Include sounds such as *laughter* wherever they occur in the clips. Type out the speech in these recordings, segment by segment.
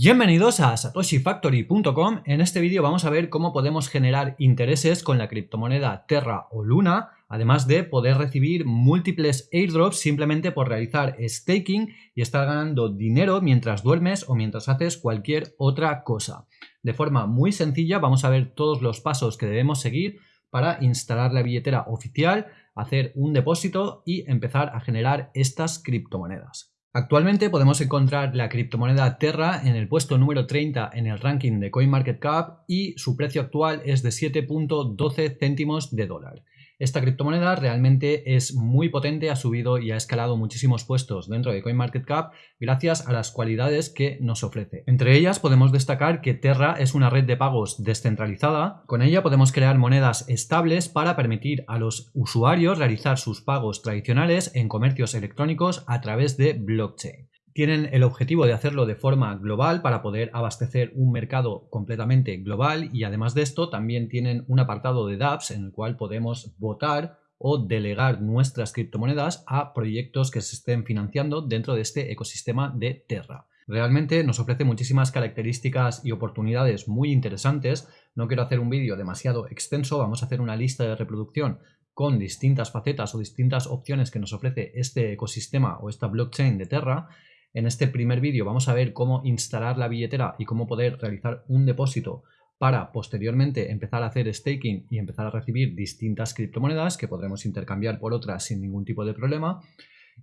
Bienvenidos a satoshifactory.com. En este vídeo vamos a ver cómo podemos generar intereses con la criptomoneda Terra o Luna, además de poder recibir múltiples airdrops simplemente por realizar staking y estar ganando dinero mientras duermes o mientras haces cualquier otra cosa. De forma muy sencilla vamos a ver todos los pasos que debemos seguir para instalar la billetera oficial, hacer un depósito y empezar a generar estas criptomonedas. Actualmente podemos encontrar la criptomoneda Terra en el puesto número 30 en el ranking de CoinMarketCap y su precio actual es de 7.12 céntimos de dólar. Esta criptomoneda realmente es muy potente, ha subido y ha escalado muchísimos puestos dentro de CoinMarketCap gracias a las cualidades que nos ofrece. Entre ellas podemos destacar que Terra es una red de pagos descentralizada. Con ella podemos crear monedas estables para permitir a los usuarios realizar sus pagos tradicionales en comercios electrónicos a través de blockchain tienen el objetivo de hacerlo de forma global para poder abastecer un mercado completamente global y además de esto también tienen un apartado de dApps en el cual podemos votar o delegar nuestras criptomonedas a proyectos que se estén financiando dentro de este ecosistema de Terra. Realmente nos ofrece muchísimas características y oportunidades muy interesantes. No quiero hacer un vídeo demasiado extenso, vamos a hacer una lista de reproducción con distintas facetas o distintas opciones que nos ofrece este ecosistema o esta blockchain de Terra en este primer vídeo vamos a ver cómo instalar la billetera y cómo poder realizar un depósito para posteriormente empezar a hacer staking y empezar a recibir distintas criptomonedas que podremos intercambiar por otras sin ningún tipo de problema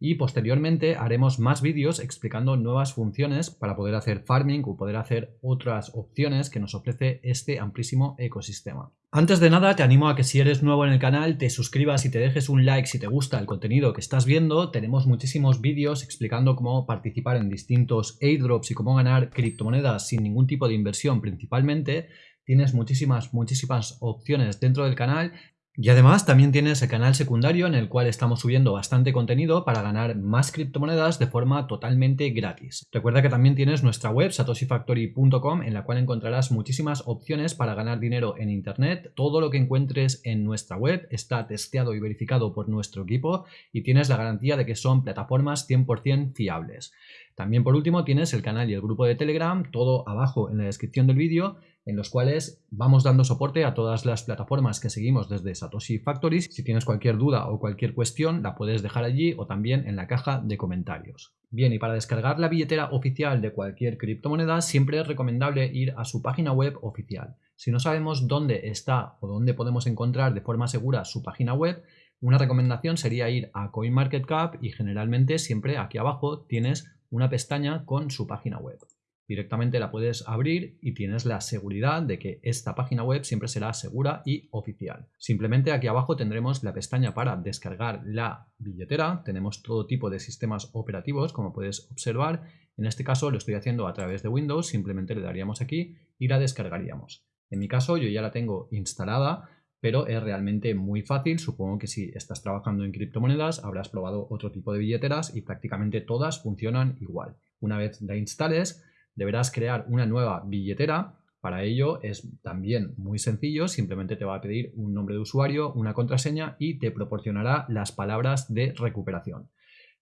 y posteriormente haremos más vídeos explicando nuevas funciones para poder hacer farming o poder hacer otras opciones que nos ofrece este amplísimo ecosistema. Antes de nada te animo a que si eres nuevo en el canal te suscribas y te dejes un like si te gusta el contenido que estás viendo. Tenemos muchísimos vídeos explicando cómo participar en distintos airdrops y cómo ganar criptomonedas sin ningún tipo de inversión principalmente. Tienes muchísimas, muchísimas opciones dentro del canal y además también tienes el canal secundario en el cual estamos subiendo bastante contenido para ganar más criptomonedas de forma totalmente gratis. Recuerda que también tienes nuestra web satoshifactory.com en la cual encontrarás muchísimas opciones para ganar dinero en internet. Todo lo que encuentres en nuestra web está testeado y verificado por nuestro equipo y tienes la garantía de que son plataformas 100% fiables. También por último tienes el canal y el grupo de Telegram, todo abajo en la descripción del vídeo en los cuales vamos dando soporte a todas las plataformas que seguimos desde Satoshi Factories. Si tienes cualquier duda o cualquier cuestión, la puedes dejar allí o también en la caja de comentarios. Bien, y para descargar la billetera oficial de cualquier criptomoneda, siempre es recomendable ir a su página web oficial. Si no sabemos dónde está o dónde podemos encontrar de forma segura su página web, una recomendación sería ir a CoinMarketCap y generalmente siempre aquí abajo tienes una pestaña con su página web. Directamente la puedes abrir y tienes la seguridad de que esta página web siempre será segura y oficial. Simplemente aquí abajo tendremos la pestaña para descargar la billetera. Tenemos todo tipo de sistemas operativos, como puedes observar. En este caso lo estoy haciendo a través de Windows, simplemente le daríamos aquí y la descargaríamos. En mi caso yo ya la tengo instalada, pero es realmente muy fácil. Supongo que si estás trabajando en criptomonedas habrás probado otro tipo de billeteras y prácticamente todas funcionan igual. Una vez la instales, deberás crear una nueva billetera. Para ello es también muy sencillo, simplemente te va a pedir un nombre de usuario, una contraseña y te proporcionará las palabras de recuperación.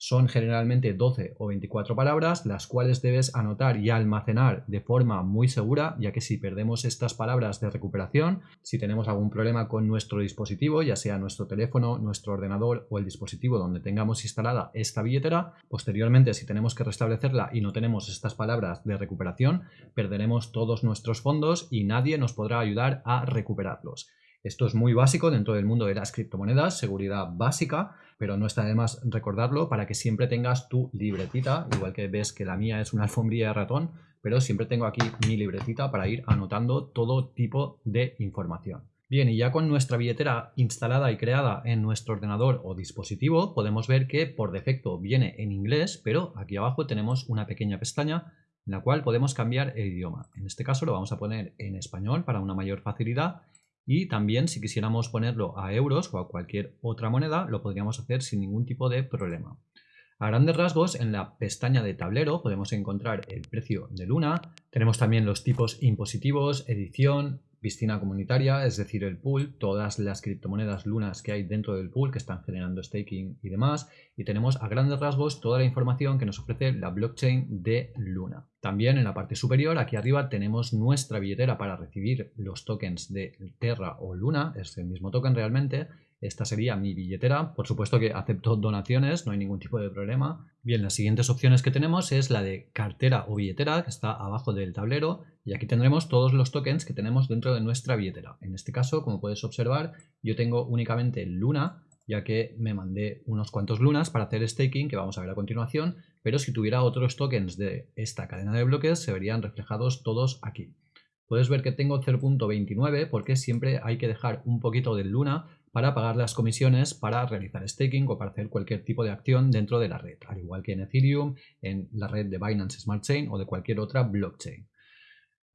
Son generalmente 12 o 24 palabras, las cuales debes anotar y almacenar de forma muy segura, ya que si perdemos estas palabras de recuperación, si tenemos algún problema con nuestro dispositivo, ya sea nuestro teléfono, nuestro ordenador o el dispositivo donde tengamos instalada esta billetera, posteriormente si tenemos que restablecerla y no tenemos estas palabras de recuperación, perderemos todos nuestros fondos y nadie nos podrá ayudar a recuperarlos. Esto es muy básico dentro del mundo de las criptomonedas, seguridad básica, pero no está de más recordarlo para que siempre tengas tu libretita, igual que ves que la mía es una alfombrilla de ratón, pero siempre tengo aquí mi libretita para ir anotando todo tipo de información. Bien, y ya con nuestra billetera instalada y creada en nuestro ordenador o dispositivo, podemos ver que por defecto viene en inglés, pero aquí abajo tenemos una pequeña pestaña en la cual podemos cambiar el idioma. En este caso lo vamos a poner en español para una mayor facilidad y también si quisiéramos ponerlo a euros o a cualquier otra moneda, lo podríamos hacer sin ningún tipo de problema. A grandes rasgos, en la pestaña de tablero podemos encontrar el precio de Luna, tenemos también los tipos impositivos, edición, piscina comunitaria, es decir, el pool, todas las criptomonedas lunas que hay dentro del pool que están generando staking y demás. Y tenemos a grandes rasgos toda la información que nos ofrece la blockchain de Luna. También en la parte superior, aquí arriba, tenemos nuestra billetera para recibir los tokens de Terra o Luna, es el mismo token realmente, esta sería mi billetera. Por supuesto que acepto *laughs* donaciones, no hay ningún tipo de problema. Bien, las siguientes opciones que tenemos es la de cartera o billetera, que está abajo del tablero. Y aquí tendremos todos los tokens que tenemos dentro de nuestra billetera. En este caso, como puedes observar, yo tengo únicamente Luna, ya que me mandé unos cuantos lunas para hacer staking, que vamos a ver a continuación. Pero si tuviera otros tokens de esta cadena de bloques, se verían reflejados todos aquí. Puedes ver que tengo 0.29 porque siempre hay que dejar un poquito de luna para pagar las comisiones para realizar staking o para hacer cualquier tipo de acción dentro de la red, al igual que en Ethereum, en la red de Binance Smart Chain o de cualquier otra blockchain.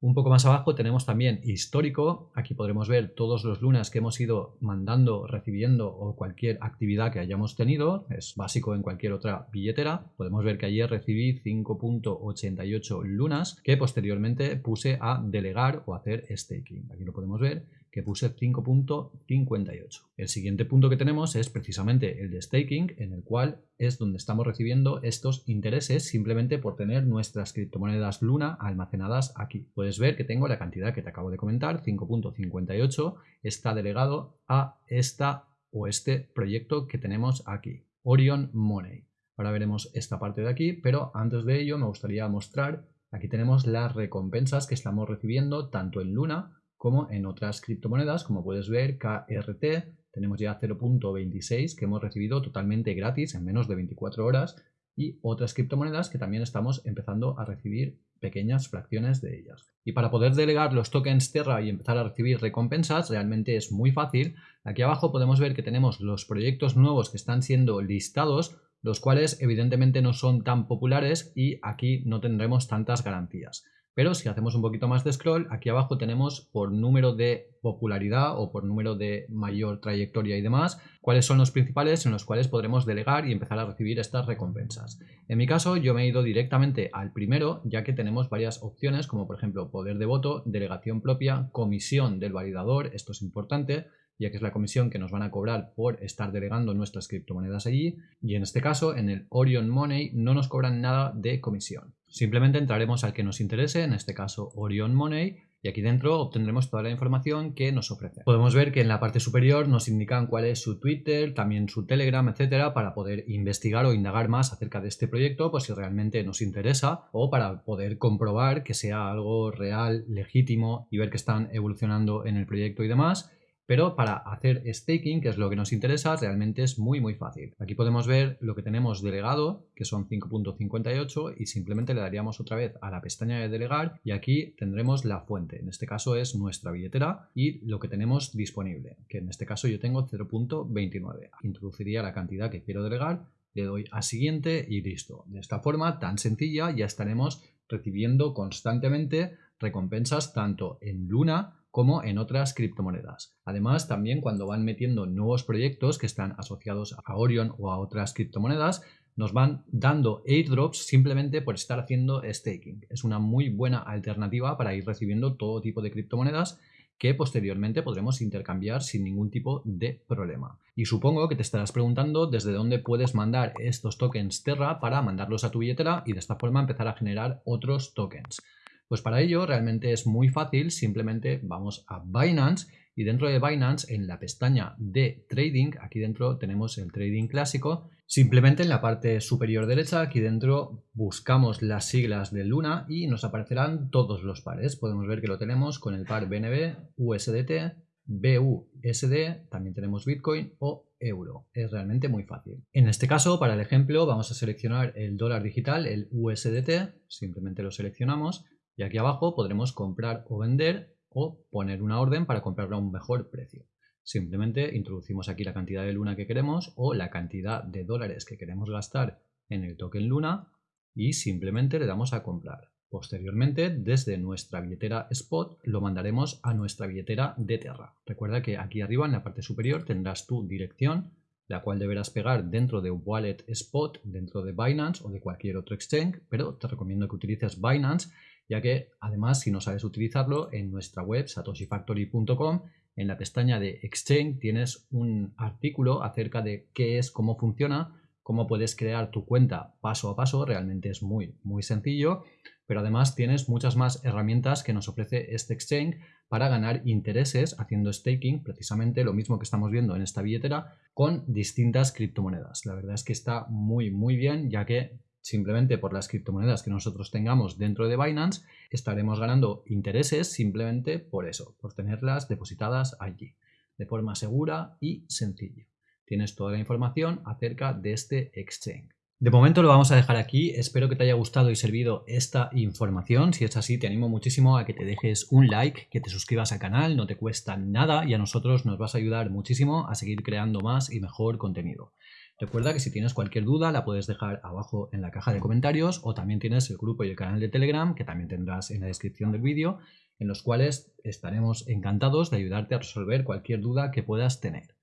Un poco más abajo tenemos también histórico. Aquí podremos ver todos los lunas que hemos ido mandando, recibiendo o cualquier actividad que hayamos tenido. Es básico en cualquier otra billetera. Podemos ver que ayer recibí 5.88 lunas que posteriormente puse a delegar o hacer staking. Aquí lo podemos ver puse 5.58. El siguiente punto que tenemos es precisamente el de staking, en el cual es donde estamos recibiendo estos intereses simplemente por tener nuestras criptomonedas Luna almacenadas aquí. Puedes ver que tengo la cantidad que te acabo de comentar, 5.58, está delegado a esta o este proyecto que tenemos aquí, Orion Money. Ahora veremos esta parte de aquí, pero antes de ello me gustaría mostrar, aquí tenemos las recompensas que estamos recibiendo tanto en Luna como en otras criptomonedas, como puedes ver, KRT, tenemos ya 0.26 que hemos recibido totalmente gratis en menos de 24 horas y otras criptomonedas que también estamos empezando a recibir pequeñas fracciones de ellas. Y para poder delegar los tokens Terra y empezar a recibir recompensas realmente es muy fácil. Aquí abajo podemos ver que tenemos los proyectos nuevos que están siendo listados, los cuales evidentemente no son tan populares y aquí no tendremos tantas garantías. Pero si hacemos un poquito más de scroll, aquí abajo tenemos por número de popularidad o por número de mayor trayectoria y demás, cuáles son los principales en los cuales podremos delegar y empezar a recibir estas recompensas. En mi caso yo me he ido directamente al primero, ya que tenemos varias opciones como por ejemplo poder de voto, delegación propia, comisión del validador, esto es importante, ya que es la comisión que nos van a cobrar por estar delegando nuestras criptomonedas allí. Y en este caso, en el Orion Money, no nos cobran nada de comisión. Simplemente entraremos al que nos interese, en este caso Orion Money, y aquí dentro obtendremos toda la información que nos ofrece. Podemos ver que en la parte superior nos indican cuál es su Twitter, también su Telegram, etcétera, para poder investigar o indagar más acerca de este proyecto, pues si realmente nos interesa, o para poder comprobar que sea algo real, legítimo y ver que están evolucionando en el proyecto y demás. Pero para hacer staking, que es lo que nos interesa, realmente es muy muy fácil. Aquí podemos ver lo que tenemos delegado, que son 5.58 y simplemente le daríamos otra vez a la pestaña de delegar y aquí tendremos la fuente. En este caso es nuestra billetera y lo que tenemos disponible, que en este caso yo tengo 0.29. Introduciría la cantidad que quiero delegar, le doy a siguiente y listo. De esta forma tan sencilla ya estaremos recibiendo constantemente recompensas tanto en Luna como en otras criptomonedas. Además, también cuando van metiendo nuevos proyectos que están asociados a Orion o a otras criptomonedas, nos van dando airdrops simplemente por estar haciendo staking. Es una muy buena alternativa para ir recibiendo todo tipo de criptomonedas que posteriormente podremos intercambiar sin ningún tipo de problema. Y supongo que te estarás preguntando desde dónde puedes mandar estos tokens Terra para mandarlos a tu billetera y de esta forma empezar a generar otros tokens. Pues para ello realmente es muy fácil, simplemente vamos a Binance y dentro de Binance en la pestaña de Trading, aquí dentro tenemos el Trading clásico, simplemente en la parte superior derecha aquí dentro buscamos las siglas de Luna y nos aparecerán todos los pares. Podemos ver que lo tenemos con el par BNB, USDT, BUSD, también tenemos Bitcoin o euro. Es realmente muy fácil. En este caso, para el ejemplo, vamos a seleccionar el dólar digital, el USDT, simplemente lo seleccionamos y aquí abajo podremos comprar o vender o poner una orden para comprarlo a un mejor precio. Simplemente introducimos aquí la cantidad de luna que queremos o la cantidad de dólares que queremos gastar en el token luna y simplemente le damos a comprar. Posteriormente, desde nuestra billetera Spot, lo mandaremos a nuestra billetera de Terra. Recuerda que aquí arriba en la parte superior tendrás tu dirección la cual deberás pegar dentro de Wallet Spot, dentro de Binance o de cualquier otro exchange, pero te recomiendo que utilices Binance, ya que además si no sabes utilizarlo, en nuestra web satoshifactory.com, en la pestaña de Exchange tienes un artículo acerca de qué es, cómo funciona, cómo puedes crear tu cuenta paso a paso, realmente es muy, muy sencillo, pero además tienes muchas más herramientas que nos ofrece este exchange para ganar intereses haciendo staking, precisamente lo mismo que estamos viendo en esta billetera, con distintas criptomonedas. La verdad es que está muy, muy bien, ya que simplemente por las criptomonedas que nosotros tengamos dentro de Binance, estaremos ganando intereses simplemente por eso, por tenerlas depositadas allí, de forma segura y sencilla. Tienes toda la información acerca de este exchange. De momento lo vamos a dejar aquí, espero que te haya gustado y servido esta información, si es así te animo muchísimo a que te dejes un like, que te suscribas al canal, no te cuesta nada y a nosotros nos vas a ayudar muchísimo a seguir creando más y mejor contenido. Recuerda que si tienes cualquier duda la puedes dejar abajo en la caja de comentarios o también tienes el grupo y el canal de Telegram que también tendrás en la descripción del vídeo en los cuales estaremos encantados de ayudarte a resolver cualquier duda que puedas tener.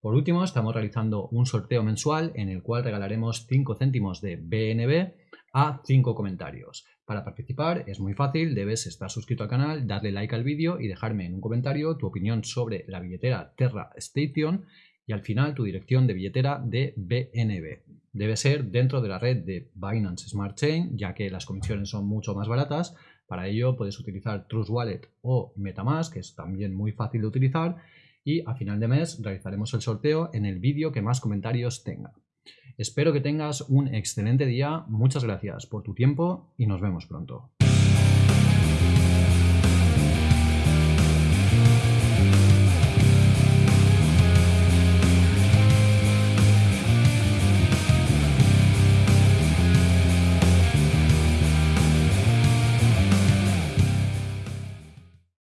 Por último, estamos realizando un sorteo mensual en el cual regalaremos 5 céntimos de BNB a 5 comentarios. Para participar es muy fácil, debes estar suscrito al canal, darle like al vídeo y dejarme en un comentario tu opinión sobre la billetera Terra Station y al final tu dirección de billetera de BNB. Debe ser dentro de la red de Binance Smart Chain, ya que las comisiones son mucho más baratas. Para ello puedes utilizar Trust Wallet o Metamask, que es también muy fácil de utilizar y a final de mes realizaremos el sorteo en el vídeo que más comentarios tenga. Espero que tengas un excelente día, muchas gracias por tu tiempo y nos vemos pronto.